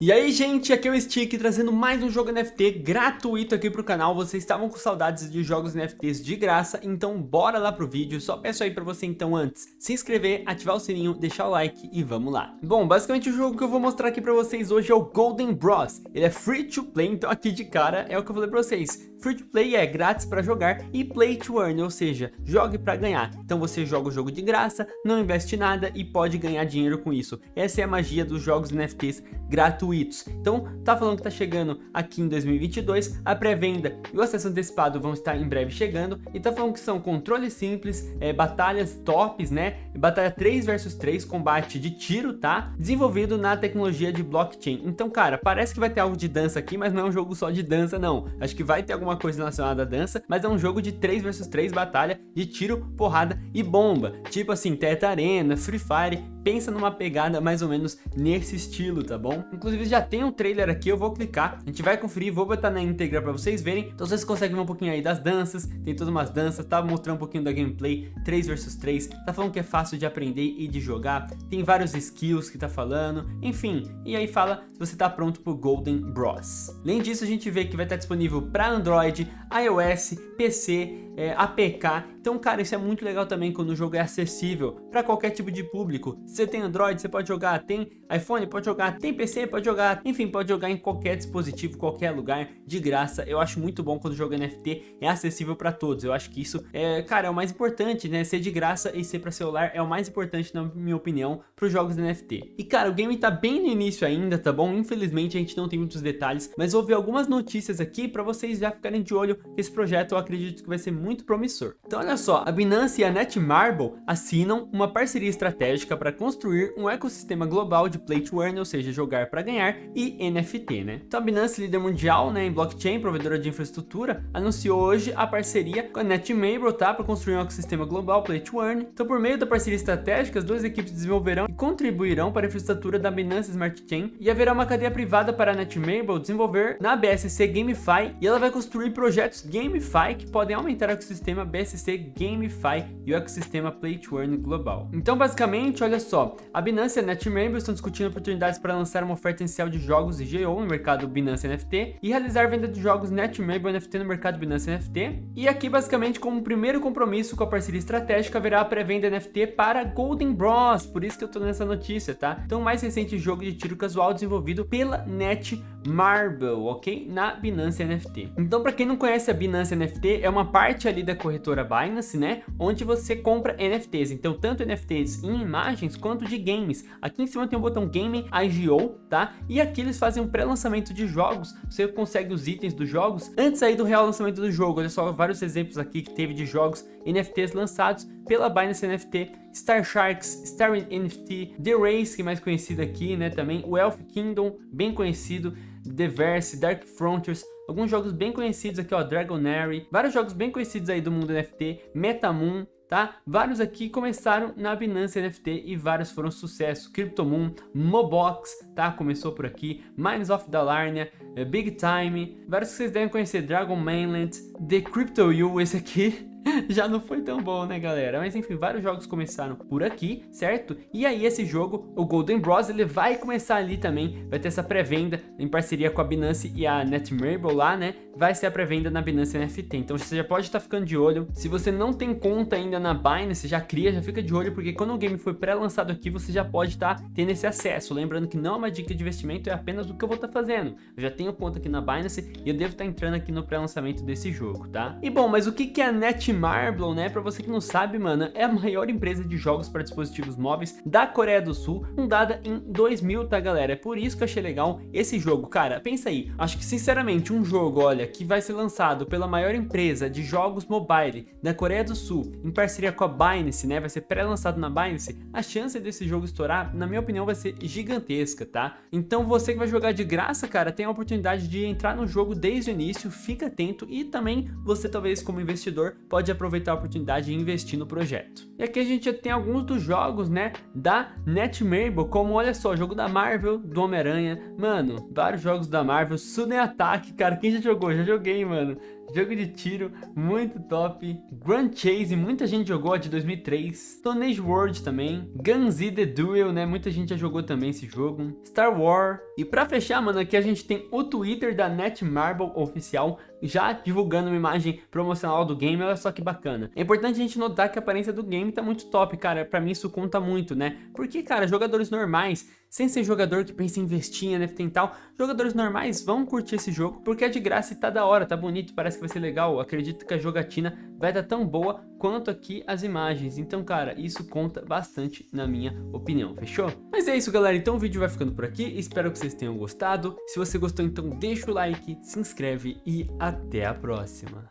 E aí gente, aqui é o Stick trazendo mais um jogo NFT gratuito aqui pro canal Vocês estavam com saudades de jogos NFTs de graça, então bora lá pro vídeo Só peço aí pra você então antes se inscrever, ativar o sininho, deixar o like e vamos lá Bom, basicamente o jogo que eu vou mostrar aqui pra vocês hoje é o Golden Bros Ele é free to play, então aqui de cara é o que eu falei pra vocês Free to play é grátis para jogar e play to earn, ou seja, jogue para ganhar. Então você joga o jogo de graça, não investe nada e pode ganhar dinheiro com isso. Essa é a magia dos jogos NFTs gratuitos. Então, tá falando que tá chegando aqui em 2022, a pré-venda e o acesso antecipado vão estar em breve chegando. E tá falando que são controles simples, é, batalhas tops, né? Batalha 3 versus 3, combate de tiro, tá? Desenvolvido na tecnologia de blockchain. Então, cara, parece que vai ter algo de dança aqui, mas não é um jogo só de dança, não. Acho que vai ter alguma alguma coisa relacionada à dança, mas é um jogo de 3 versus 3 batalha de tiro, porrada e bomba. Tipo assim, Teta Arena, Free Fire, pensa numa pegada mais ou menos nesse estilo, tá bom? Inclusive já tem um trailer aqui, eu vou clicar, a gente vai conferir, vou botar na íntegra pra vocês verem. Então vocês conseguem ver um pouquinho aí das danças, tem todas umas danças, tá mostrando um pouquinho da gameplay 3 versus 3, tá falando que é fácil de aprender e de jogar, tem vários skills que tá falando, enfim, e aí fala se você tá pronto pro Golden Bros. Além disso, a gente vê que vai estar disponível para Android Android, iOS, PC, é, APK. Então, cara, isso é muito legal também quando o jogo é acessível para qualquer tipo de público. Você tem Android, você pode jogar, tem iPhone, pode jogar, tem PC, pode jogar, enfim, pode jogar em qualquer dispositivo, qualquer lugar, de graça. Eu acho muito bom quando o jogo NFT é acessível para todos. Eu acho que isso, é, cara, é o mais importante, né? Ser de graça e ser para celular é o mais importante, na minha opinião, para os jogos NFT. E, cara, o game tá bem no início ainda, tá bom? Infelizmente, a gente não tem muitos detalhes, mas houve algumas notícias aqui para vocês já ficarem de olho. Esse projeto eu acredito que vai ser muito promissor. Então olha só, a Binance e a Netmarble assinam uma parceria estratégica para construir um ecossistema global de Play to Earn, ou seja, jogar para ganhar, e NFT, né? Então a Binance, líder mundial né, em blockchain, provedora de infraestrutura, anunciou hoje a parceria com a Netmarble, tá? Para construir um ecossistema global Play to Earn. Então por meio da parceria estratégica, as duas equipes desenvolverão e contribuirão para a infraestrutura da Binance Smart Chain e haverá uma cadeia privada para a Netmarble desenvolver na BSC GameFi e ela vai construir projetos GameFi que podem aumentar a ecossistema BSC GameFi e o ecossistema Play to Earn global. Então, basicamente, olha só, a Binance e a NetMember estão discutindo oportunidades para lançar uma oferta inicial de jogos IGO no mercado Binance NFT e realizar venda de jogos NetMember NFT no mercado Binance NFT. E aqui, basicamente, como primeiro compromisso com a parceria estratégica, haverá a pré-venda NFT para Golden Bros, por isso que eu tô nessa notícia, tá? Então, o mais recente jogo de tiro casual desenvolvido pela Netmarble, ok? Na Binance NFT. Então, para quem não conhece a Binance NFT, é uma parte ali da corretora Binance, né? Onde você compra NFTs. Então, tanto NFTs em imagens quanto de games. Aqui em cima tem o botão Game IGO, tá? E aqui eles fazem um pré-lançamento de jogos. Você consegue os itens dos jogos antes aí do real lançamento do jogo. Olha só vários exemplos aqui que teve de jogos NFTs lançados pela Binance NFT, Star Sharks, Star NFT, The Race, que é mais conhecido aqui, né, também, o Elf Kingdom, bem conhecido, The Verse, Dark Frontiers, alguns jogos bem conhecidos aqui, ó, Dragonary, vários jogos bem conhecidos aí do mundo NFT, Metamoon, tá? Vários aqui começaram na Binance NFT e vários foram sucesso. CryptoMoon, Mobox, tá? Começou por aqui. Mines of Dalarnia, eh, Big Time, vários que vocês devem conhecer. Dragon Mainland, The Crypto You, esse aqui já não foi tão bom, né, galera? Mas enfim, vários jogos começaram por aqui, certo? E aí esse jogo, o Golden Bros, ele vai começar ali também, vai ter essa pré-venda em parceria com a Binance e a Netmarble lá, né? Vai ser a pré-venda na Binance NFT. Então você já pode estar tá ficando de olho. Se você não tem conta ainda na Binance, já cria, já fica de olho, porque quando o game foi pré-lançado aqui, você já pode estar tá tendo esse acesso. Lembrando que não é uma dica de investimento, é apenas o que eu vou estar tá fazendo. Eu já tenho conta aqui na Binance e eu devo estar tá entrando aqui no pré-lançamento desse jogo, tá? E bom, mas o que, que é a Netmarble? Marble, né, pra você que não sabe, mano, é a maior empresa de jogos para dispositivos móveis da Coreia do Sul, fundada em 2000, tá, galera? É por isso que eu achei legal esse jogo. Cara, pensa aí, acho que, sinceramente, um jogo, olha, que vai ser lançado pela maior empresa de jogos mobile da Coreia do Sul, em parceria com a Binance, né, vai ser pré-lançado na Binance, a chance desse jogo estourar, na minha opinião, vai ser gigantesca, tá? Então você que vai jogar de graça, cara, tem a oportunidade de entrar no jogo desde o início, fica atento e também você, talvez, como investidor, pode pode aproveitar a oportunidade e investir no projeto. E aqui a gente já tem alguns dos jogos, né, da Netmarble, como, olha só, jogo da Marvel, do Homem-Aranha, mano, vários jogos da Marvel, Sudden Attack, cara, quem já jogou? Já joguei, mano. Jogo de tiro muito top. Grand Chase, muita gente jogou a de 2003. Stone Age World também. Guns The Duel, né? Muita gente já jogou também esse jogo. Star Wars. E pra fechar, mano, aqui a gente tem o Twitter da Netmarble oficial, já divulgando uma imagem promocional do game, olha só que bacana. É importante a gente notar que a aparência do game tá muito top, cara, pra mim isso conta muito, né? Porque, cara, jogadores normais, sem ser jogador que pensa em investir em NFT e tal, jogadores normais vão curtir esse jogo, porque é de graça e tá da hora, tá bonito, parece que vai ser legal, acredito que a jogatina vai dar tão boa quanto aqui as imagens, então, cara, isso conta bastante na minha opinião, fechou? Mas é isso, galera, então o vídeo vai ficando por aqui, espero que vocês tenham gostado, se você gostou, então deixa o like, se inscreve e até a próxima.